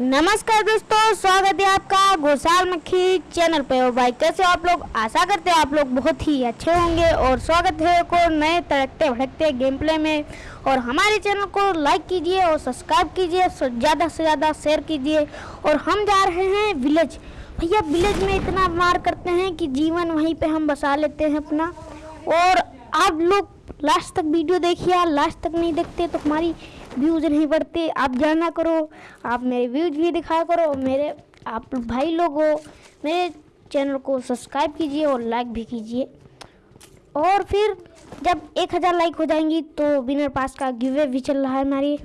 नमस्कार दोस्तों, स्वागत है आपका गोसाल मक्खी चैनल पे। और भाई, कैसे हो आप लोग? आशा करते हैं आप लोग बहुत ही अच्छे होंगे। और स्वागत है को नए तड़कते भड़कते गेम प्ले में। और हमारे चैनल को लाइक कीजिए और सब्सक्राइब कीजिए ज़्यादा से ज़्यादा शेयर कीजिए। और हम जा रहे हैं विलेज भैया विलेज में इतना मार करते हैं कि जीवन वहीं पर हम बसा लेते हैं अपना। और आप लोग लास्ट तक वीडियो देखिए लास्ट तक नहीं देखते तो हमारी व्यूज़ नहीं बढ़ते आप जाना करो आप मेरे व्यूज़ भी दिखाया करो मेरे आप भाई लोग हो मेरे चैनल को सब्सक्राइब कीजिए और लाइक भी कीजिए। और फिर जब एक हज़ार लाइक हो जाएँगी तो विनर पास का गिवे भी चल रहा है हमारी।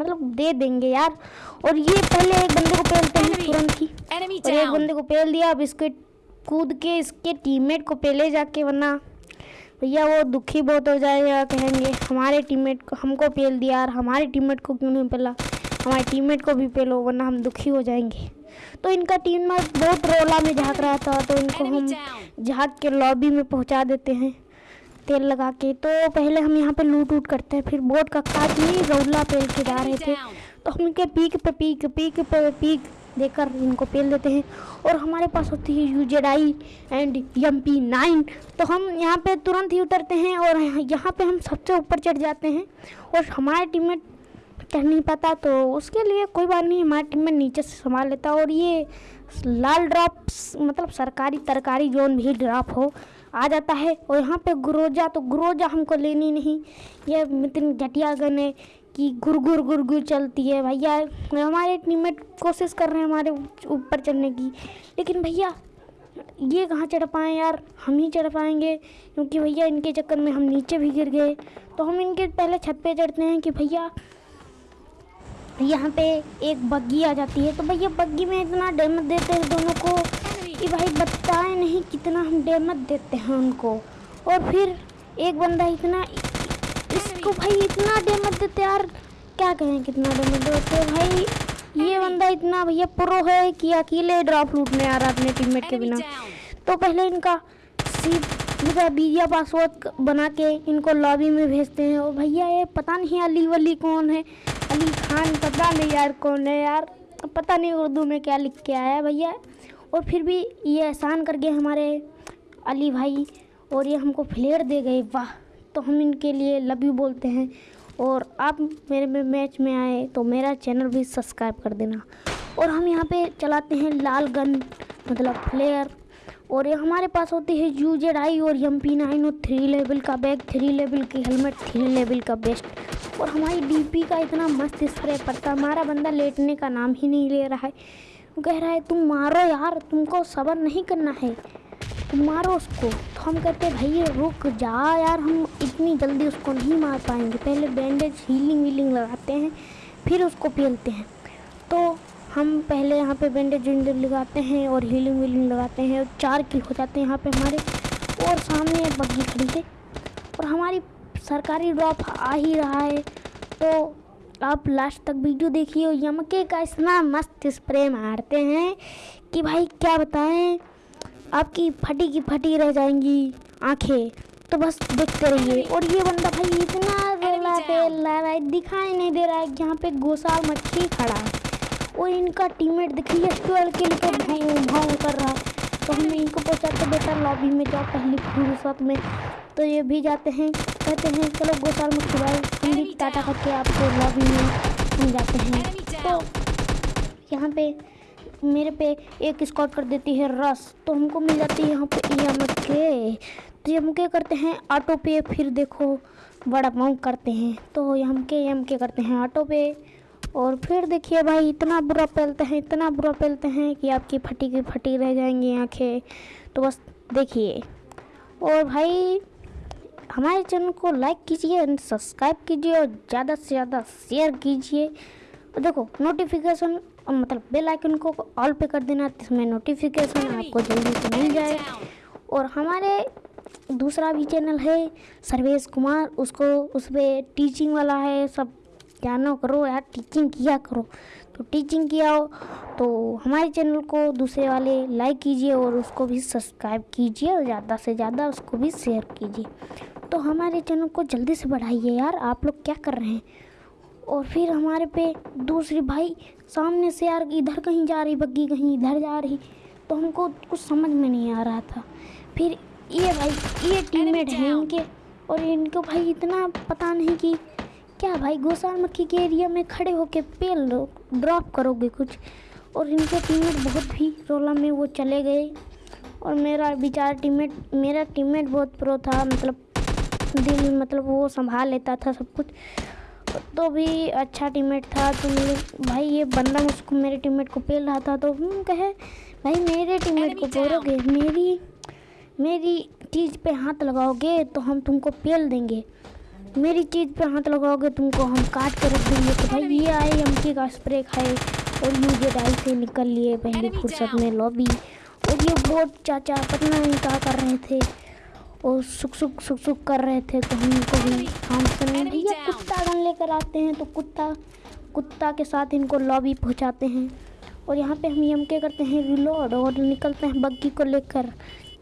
मतलब दे देंगे यार। और ये पहले एक बंदे को पेलते हैं तुरंत ही। और एक बंदे को पेल दिया अब इसके कूद के इसके टीममेट को पेले जाके वरना भैया वो दुखी बहुत हो जाएगा कहेंगे हमारे टीममेट को हमको पेल दिया यार हमारे टीममेट को क्यों नहीं पेला हमारे टीममेट को भी पेलो वरना हम दुखी हो जाएँगे। तो इनका टीम बहुत रोला में झाँक रहा था तो इनको हम झाँक के लॉबी में पहुँचा देते हैं तेल लगा के। तो पहले हम यहाँ पे लूट उट करते हैं फिर बोट का काट ही रौला पेल के जा रहे थे। तो हम इनके पीक पे पीक पीक पे पीक देकर इनको पेल देते हैं। और हमारे पास होती है UZI and M P nine तो हम यहाँ पे तुरंत ही उतरते हैं और यहाँ पे हम सबसे ऊपर चढ़ जाते हैं। और हमारे टीम में चढ़ नहीं पाता तो उसके लिए कोई बात नहीं, हमारे टीम में नीचे से संभाल लेता। और ये लाल ड्रॉप मतलब सरकारी तरकारी जोन भी ड्रॉप हो, आ जाता है। और यहाँ पे ग्रोजा तो ग्रोजा हमको लेनी नहीं। ये इतनी घटिया गन है कि गुर गुर गुर गुर चलती है। भैया, हमारे टीममेट कोशिश कर रहे हैं हमारे ऊपर चढ़ने की। लेकिन भैया, ये कहाँ चढ़ पाएँ यार? हम ही चढ़ पाएँगे, क्योंकि भैया, इनके चक्कर में हम नीचे भी गिर गए। तो हम इनके पहले छत पे चढ़ते हैं कि भैया, यहाँ पे एक बग्गी आ जाती है। तो भैया बग्गी में इतना डैमेज देते हैं दोनों को कि भाई बताए नहीं कितना हम डैमेज देते हैं उनको। और फिर एक बंदा इतना इसको भाई इतना डैमेज देते यार। क्या कहें कितना डैमेज देते भाई? ये बंदा इतना भैया प्रो है कि अकेले ड्रॉप लूटने आ रहा अपने टीममेट के बिना। तो पहले इनका सीधा इनका बीजा पासवर्ड बना के इनको लॉबी में भेजते हैं। और भैया ये पता नहीं अली वली कौन है? अली खान पता नहीं यार कौन है यार। पता नहीं उर्दू में क्या लिख के आया है भैया। और फिर भी ये एहसान कर गए हमारे अली भाई। और ये हमको फ्लेयर दे गए। वाह। तो हम इनके लिए लव यू बोलते हैं। और आप मेरे में मैच में आए तो मेरा चैनल भी सब्सक्राइब कर देना। और हम यहाँ पे चलाते हैं लाल गन मतलब फ्लेयर और ये हमारे पास होती है यू जेड आई और एम पी नाइन और थ्री लेवल का बैग थ्री लेवल की हेलमेट थ्री लेवल का बेस्ट और हमारी डीपी का इतना मस्त स्प्रे पड़ता हमारा बंदा लेटने का नाम ही नहीं ले रहा है। वो कह रहा है, तुम मारो यार, तुमको सबर नहीं करना है। तुम मारो उसको। तो हम कहते हैं भाई रुक जा यार, हम इतनी जल्दी उसको नहीं मार पाएँगे। पहले बैंडेज हीलिंग वीलिंग लगाते हैं, फिर उसको पेलते हैं। तो हम पहले यहाँ पे बैंडेज वेंडेज लगाते हैं और हीलिंग वीलिंग लगाते हैं और चार किल हो जाते हैं यहाँ पे हमारे। और सामने बग्गी खड़ी है और हमारी सरकारी ड्रॉप आ ही रहा है। तो आप लास्ट तक वीडियो देखिए यमके का इतना मस्त स्प्रे मारते हैं कि भाई, क्या बताएँ? आपकी फटी की फटी रह जाएँगी आँखें। तो बस देखते रहिए। और ये बंदा भाई इतना रोला पे रहा है दिखाई नहीं दे रहा है यहाँ पे गोसाल मच्छी खड़ा है। और इनका टीममेट देखिए ट्वेल्व के लिए भाव भाव कर रहा है। तो हम इनको पहुँचाते बेटा लॉबी में जाओ पहली फुर्सत में। तो ये भी जाते हैं कहते हैं चलो गोसाल मच्छी भाई हम भी टाटा करके आपको लॉबी में हम जाते हैं। तो यहाँ पे मेरे पे एक स्कॉट कर देती है रस तो हमको मिल जाती है यहाँ पे एम के। तो हम क्या करते हैं? ऑटो पे फिर देखो, बड़ा पाँव करते हैं। तो हम के एम के करते हैं? ऑटो पे और फिर देखिए भाई, इतना बुरा पेलते हैं, इतना बुरा पेलते हैं कि आपकी फटी की फटी रह जाएँगी आँखें। तो बस देखिए। और भाई, हमारे चैनल को लाइक कीजिए एंड सब्सक्राइब कीजिए और ज़्यादा से ज़्यादा शेयर कीजिए। देखो नोटिफिकेशन मतलब बेल आइकन को ऑल पे कर देना जिसमें नोटिफिकेशन आपको जल्दी से मिल जाए। और हमारे दूसरा भी चैनल है सर्वेश कुमार। उसको उस पर टीचिंग वाला है सब जानो करो यार टीचिंग किया करो। तो टीचिंग किया हो तो हमारे चैनल को दूसरे वाले लाइक कीजिए और उसको भी सब्सक्राइब कीजिए और ज़्यादा से ज़्यादा उसको भी शेयर कीजिए। तो हमारे चैनल को जल्दी से बढ़ाइए यार आप लोग क्या कर रहे हैं? और फिर हमारे पे दूसरी भाई सामने से यार इधर कहीं जा रही बग्गी कहीं इधर जा रही तो हमको कुछ समझ में नहीं आ रहा था। फिर ये भाई ये टीममेट हैं इनके और इनको भाई इतना पता नहीं कि क्या भाई गोसाल मक्खी के एरिया में खड़े होके पेल ड्रॉप करोगे कुछ? और इनके टीममेट बहुत भी रोला में वो चले गए। और मेरा बेचारा टीममेट मेरा टीममेट बहुत प्रो था मतलब दिल मतलब वो संभाल लेता था सब कुछ। तो भी अच्छा टीममेट था तो मेरे भाई ये बंदा मुझको मेरे टीममेट को पेल रहा था। तो हम कहे भाई मेरे टीममेट को बोलोगे मेरी मेरी चीज़ पे हाथ लगाओगे तो हम तुमको पेल देंगे। मेरी चीज़ पे हाथ लगाओगे तुमको हम काट कर रख देंगे। तो भाई ये आए एम का स्प्रे खाए और मुझे डाई से निकल लिए पहले फुर्सत में लॉबी और ये बोट चाचा पता नहीं क्या कर रहे थे? और सुख सुख सुख सुख कर रहे थे तो हम इनको भी हम सुने भैया कुत्ता लेकर आते हैं तो कुत्ता कुत्ता के साथ इनको लॉबी पहुंचाते हैं। और यहाँ पे हम यम के करते हैं रिलोड और निकलते हैं बग्गी को लेकर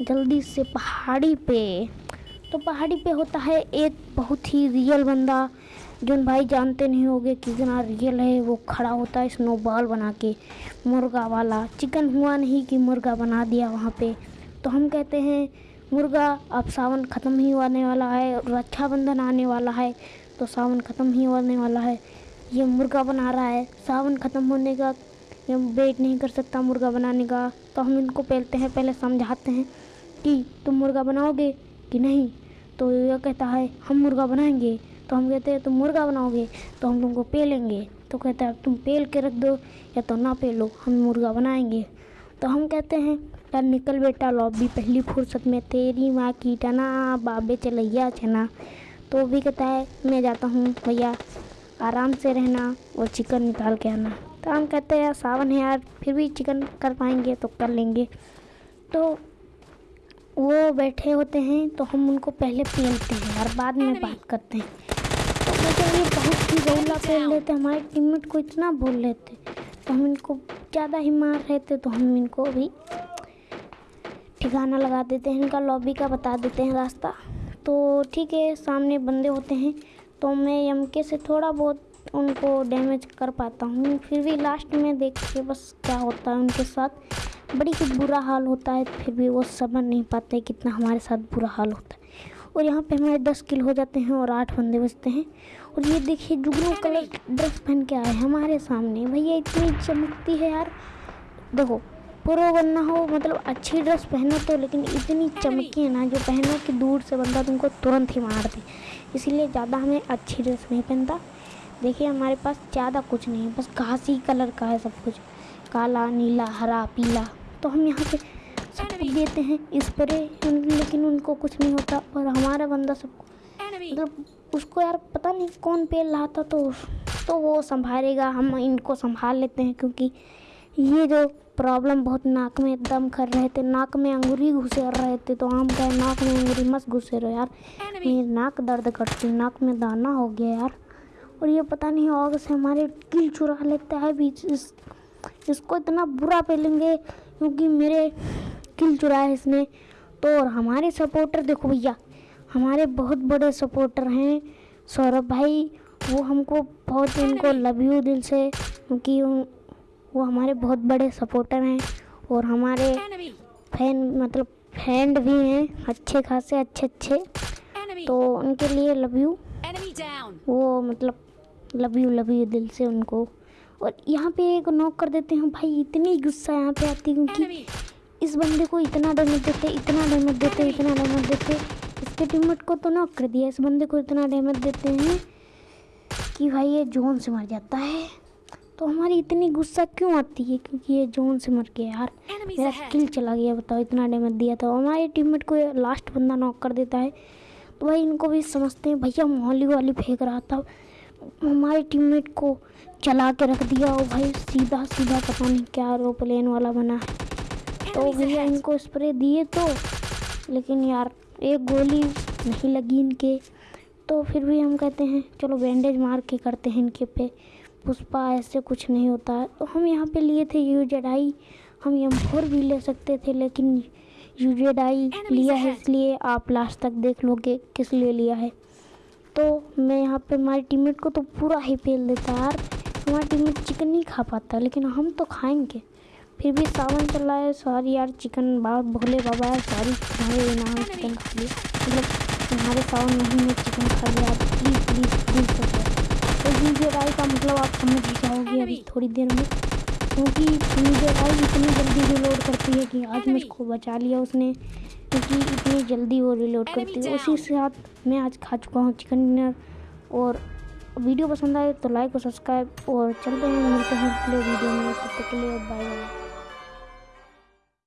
जल्दी से पहाड़ी पे। तो पहाड़ी पे होता है एक बहुत ही रियल बंदा, जो भाई जानते नहीं होंगे कितना रियल है, वो खड़ा होता है स्नो बॉल बना के, मुर्गा वाला। चिकन हुआ नहीं कि मुर्गा बना दिया वहाँ पे। तो हम कहते हैं, मुर्गा, अब सावन ख़त्म ही होने वाला है रक्षाबंधन आने वाला है। तो सावन ख़त्म ही होने वाला है। ये मुर्गा बना रहा है। सावन ख़त्म होने का ये वेट नहीं कर सकता मुर्गा बनाने का। तो हम इनको पहलते हैं, पहले समझाते हैं कि तुम मुर्गा बनाओगे कि नहीं? तो यह कहता है, हम मुर्गा बनाएँगे। तो हम कहते हैं, तुम मुर्गा बनाओगे तो हम तुमको पेलेंगे। तो कहता है, तुम पेल के रख दो या तो ना पेलो, हम मुर्गा बनाएँगे। तो हम कहते हैं, यार निकल बेटा लॉबी पहली फुर्सत में तेरी माँ की टना बाबे चलैया छना तो भी कहता है मैं जाता हूँ भैया आराम से रहना और चिकन निकाल के आना। तो हम कहते हैं सावन है यार फिर भी चिकन कर पाएँगे तो कर लेंगे। तो वो बैठे होते हैं तो हम उनको पहले पेलते हैं और बाद में बात करते हैं। तो ये बहुत ही रोला पेल लेते हमारे टीममेट को इतना बोल लेते तो हम इनको ज़्यादा ही मार रहे थे तो हम इनको भी ठिकाना लगा देते हैं इनका लॉबी का बता देते हैं रास्ता। तो ठीक है सामने बंदे होते हैं तो मैं एम के से थोड़ा बहुत उनको डैमेज कर पाता हूँ। फिर भी लास्ट में देख के बस क्या होता है उनके साथ। बड़ी ही बुरा हाल होता है फिर भी वो समझ नहीं पाते कितना हमारे साथ बुरा हाल होता है। और यहाँ पे हमारे दस किल हो जाते हैं और आठ बंदे बचते हैं। और ये देखिए जुगनू कलर ड्रेस पहन के आए हमारे सामने। भैया इतनी चमकती है यार। देखो प्रो बनना हो मतलब अच्छी ड्रेस पहनो तो लेकिन इतनी चमकी है ना जो पहनो कि दूर से बंदा तुमको तुरंत ही मार दे। इसीलिए ज़्यादा हमें अच्छी ड्रेस नहीं पहनता। देखिए हमारे पास ज़्यादा कुछ नहीं है बस घासी कलर का है सब कुछ। काला नीला हरा पीला। तो हम यहाँ पे सब कुछ देते हैं स्प्रे लेकिन उनको कुछ नहीं होता और हमारा बंदा सबको मतलब उसको यार पता नहीं कौन पेड़ रहा था तो तो वो संभालेगा। हम इनको संभाल लेते हैं क्योंकि ये जो प्रॉब्लम बहुत नाक में दम कर रहे थे। नाक में अंगूरी घुसे रहे थे। तो हम कहे नाक में अंगूरी मत घुसे रहो यार। मेरी नाक दर्द करती नाक में दाना हो गया यार। और ये पता नहीं आग से हमारे किल चुरा लेता है बीच। इस इसको इतना बुरा पेलेंगे क्योंकि मेरे किल चुराया इसने। तो और हमारे सपोर्टर देखो भैया हमारे बहुत बड़े सपोर्टर हैं सौरभ भाई। वो हमको बहुत इनको लव यू दिल से क्योंकि वो हमारे बहुत बड़े सपोर्टर हैं और हमारे फ़ैन मतलब फ्रेंड भी हैं अच्छे खासे अच्छे अच्छे। तो उनके लिए लव यू वो मतलब लव यू लव यू दिल से उनको। और यहाँ पे एक नॉक कर देते हैं भाई इतनी गुस्सा यहाँ पे आती है क्योंकि इस बंदे को इतना डैमेज देते इतना डैमेज देते इतना डैमेज देते। इसके टीममेट को तो नॉक कर दिया इस बंदे को इतना डैमेज देते हैं कि भाई ये जोन से मर जाता है। तो हमारी इतनी गुस्सा क्यों आती है? क्योंकि ये जोन से मर गया यार। मेरा किल चला गया बताओ इतना डैमेज दिया था। हमारे टीममेट को लास्ट बंदा नॉक कर देता है। तो भाई इनको भी समझते हैं भैया मोहली वाली फेंक रहा था। हमारे टीममेट को चला के रख दिया और भाई सीधा सीधा पता नहीं क्या एरोप्लेन वाला बना है। तो भैया इनको स्प्रे दिए तो लेकिन यार एक गोली नहीं लगी इनके। तो फिर भी हम कहते हैं चलो बैंडेज मार के करते हैं इनके पे। पुष्पा ऐसे कुछ नहीं होता। है तो हम यहाँ पे लिए थे यू जेडाई। हम एम फोर भी ले सकते थे लेकिन यू जेडाई लिया है इसलिए आप लास्ट तक देख लोगे किस लिए लिया है। तो मैं यहाँ पे हमारे टीममेट को तो पूरा ही फेल देता यार। हमारा टीममेट चिकन नहीं खा पाता लेकिन हम तो खाएँगे। फिर भी सावन चल रहा है सॉरी यार चिकन बाबा भोले बाबा है सॉरी नाम चिकन खा लिया मतलब तुम्हारे सावन नहीं में चिकन खा लिया प्लीज़ प्लीज़ प्लीज़ वीडियो राय का मतलब आप समझ जाओगे अभी थोड़ी देर में। क्योंकि वीडियो राय इतनी जल्दी रिलोड करती है कि आज मुझको बचा लिया उसने। क्योंकि इतनी जल्दी वो रिलोड करती है। उसी के साथ मैं आज खा चुका हूँ चिकन डिनर और वीडियो पसंद आए तो लाइक और सब्सक्राइब और चलते हैं मिलते हैं अगले वीडियो में। तब तक के लिए बाय बाय